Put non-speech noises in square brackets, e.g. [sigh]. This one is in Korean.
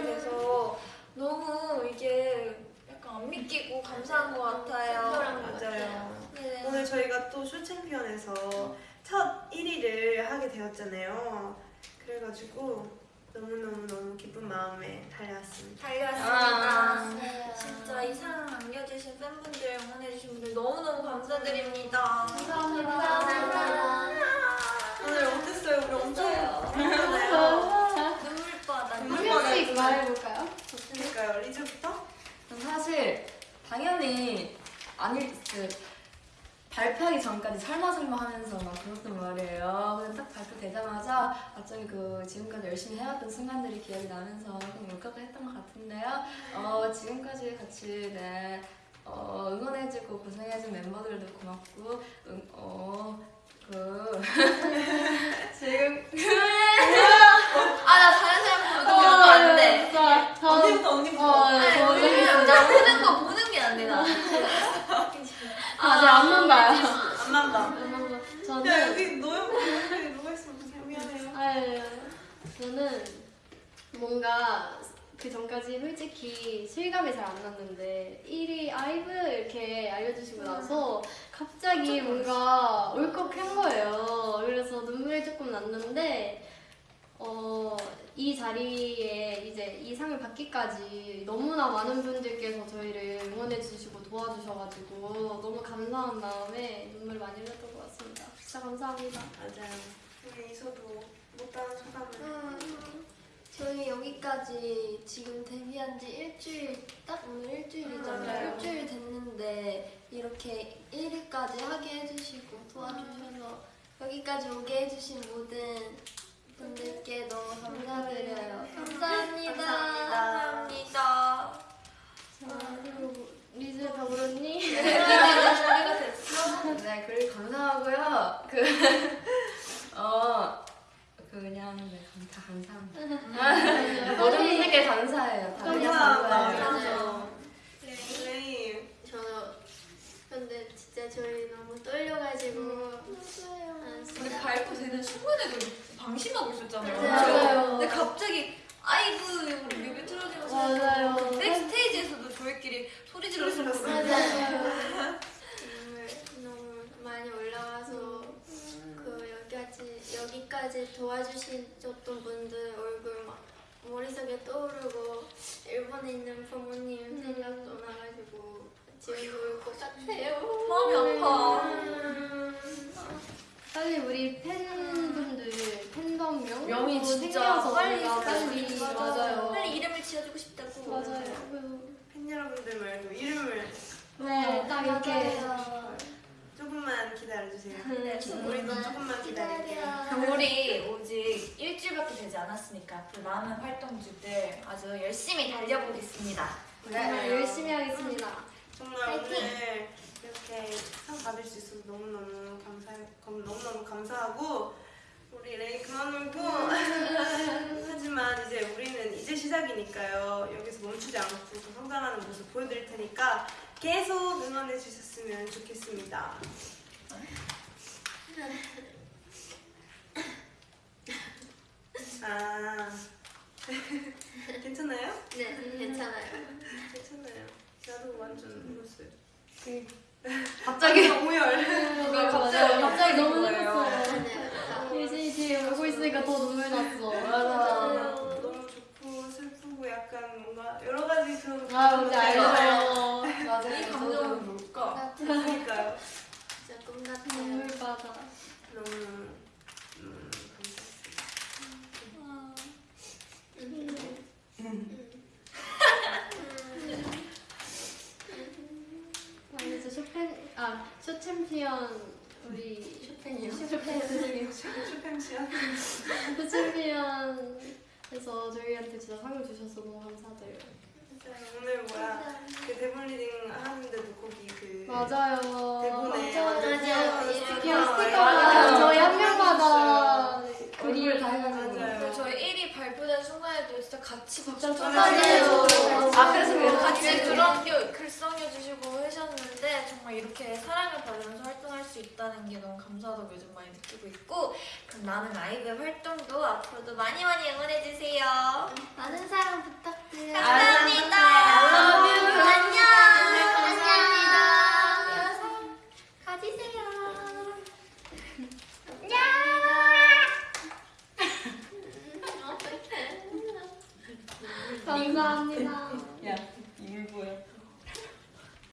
있게 돼서 너무 이게 약간 안 믿기고 감사한 것 같아요. 맞아요. 네. 오늘 저희가 또 쇼챔피언에서 첫 1위를 하게 되었잖아요. 그래가지고 너무너무너무 기쁜 마음에 달려왔습니다. 달려왔습니다. 진짜 이 사랑 남겨주신 팬분들, 응원해주신 분들 너무너무 감사드립니다. 감사합니다. 오늘 어땠어요? 우리 엄청 맞아요. 울었잖아요. 눈물바다. 한 명씩 말해볼까요? 그러니까요. 리즈부터? 전 사실 당연히 아닐 그 발표하기 전까지 설마 설마 하면서 막 그랬단 말이에요. 근데 딱 발표되자마자 갑자기 그 지금까지 열심히 해왔던 순간들이 기억이 나면서 좀 울컥했던 것 같은데요. 어, 지금까지 같이 네, 어, 응원해주고 고생해준 멤버들도 고맙고 응, 어, 그 [laughs] 지금 아나 다른 사람 보는 거 안 돼. 진짜 저 언니부터 언니부터. 어, 아니, 저는 왜냐면 나 보는 거 보는 게 안 돼, 나. 아직 안만 봐요. 안만 봐. 안만 봐. 야 저는 여기 너무 여기 누가 있으면 어떡해. 미안해요. 아유, 저는 뭔가 그 전까지 솔직히 실감이 잘 안 났는데 1위 아이브 이렇게 알려주시고 나서 갑자기 뭔가 울컥한 거예요. 그래서 눈물이 조금 났는데 어, 이 자리에 이제 이 상을 받기까지 너무나 많은 분들께서 저희를 응원해 주시고 도와주셔가지고 너무 감사한 마음에 눈물 많이 흘렸던 것 같습니다. 진짜 감사합니다. 맞아요. 우리 이서도 못다한 소감을. 음, 저희 여기까지 지금 데뷔한 지 일주일, 딱 오늘 일주일이잖아요. 맞아요. 일주일 됐는데 이렇게 1위까지 하게 해주시고 도와주셔서 여기까지 오게 해주신 모든 분들께 너무 감사드려요. 감사합니다. 감사합니다. 리즈? 준비가 됐어? [laughs] 네, 그리고 감사하고요. 그, 어, 그 그냥 네, 감- 다 감사합니다. [laughs] 모든 분들께 감사해요. 다 감사해요. 감사합니다. 레이. 저 근데 진짜 저희 너무 떨려가지고 아, 우리 발표 되는 순간에도 방심하고 있었잖아요. 맞아요. 근데 갑자기 아이브 우리 뮤비 틀어지면서 맞아요. 백스테이지에서도 저희끼리 소리 질렀었어요. 맞아요. [laughs] 너무 많이 올라와서 그 여기까지 여기까지 도와주셨던 분들 얼굴 막 머릿속에 떠오르고 일본에 있는 부모님 생각도 나가지고 지금 울것 같아요. 마음이 아파. 음. 빨리 우리 팬분들 또 진짜 생겨서 빨리 빨리. 맞아요. 빨리 이름을 지어주고 싶다고. 맞아요. 팬 여러분들 말고 이름을 네, 딱 이렇게. 조금만 기다려주세요. 네, 우리도 조금만 기다릴게요. 우리 오직 일주일밖에 되지 않았으니까 앞으로 많은 활동주들 아주 열심히 달려보겠습니다. 정말 열심히 하겠습니다. 정말 오늘 이렇게 상 받을 수 있어서 너무너무 감사 너무너무 감사하고 우리 레이 그만 울고 이제 우리는 이제 시작이니까요 여기서 멈추지 않고 더 성장하는 모습 보여드릴 테니까 계속 응원해 주셨으면 좋겠습니다. 아 [laughs] 괜찮아요? 네, 괜찮아요. 괜찮아요. 나도 완전 울었어요. 갑자기 오열. 누가 맞아요. 갑자기 너무 거예요. 늦었어요. 네, 예진이 뒤에 울고 있으니까 더 눈물 났어. 맞아. 너무 좋고 슬프고 약간 뭔가 여러 가지 그런 아, 뭔지 알죠. 맞아요. 이 감정은 뭘까? 그러니까요. 진짜 꿈 같아요. 눈물 바다. 너무 음, 아니 저 쇼팽 아 쇼 챔피언 우리 쇼팽이요? 쇼팽 죄송해요. 슈팽시야. 쇼챔피언에서 저희한테 진짜 상을 주셔서 너무 감사드려요. 오늘 뭐야 그 대본 리딩 하는데도 거기 그 맞아요. 대본에 맞아요. 스티커 스티커 저희 한 명마다 그림을 다 해가지고. 저희 1위 발표된 순간에도 진짜 같이 박수 맞아요. 축하드려요. 아, 그래서 그래요? 같이 그런 게 글 써주시고 하셨는데 정말 정말 이렇게 사랑을 받으면서 활동할 수 있다는 게 너무 감사하다고 요즘 많이 느끼고 있고 그럼 나는 아이브 활동도 앞으로도 많이 많이 응원해주세요. 많은 사랑 부탁드려요. 감사합니다. I love you. 안녕. 감사합니다. 가지세요. 감사합니다. [laughs]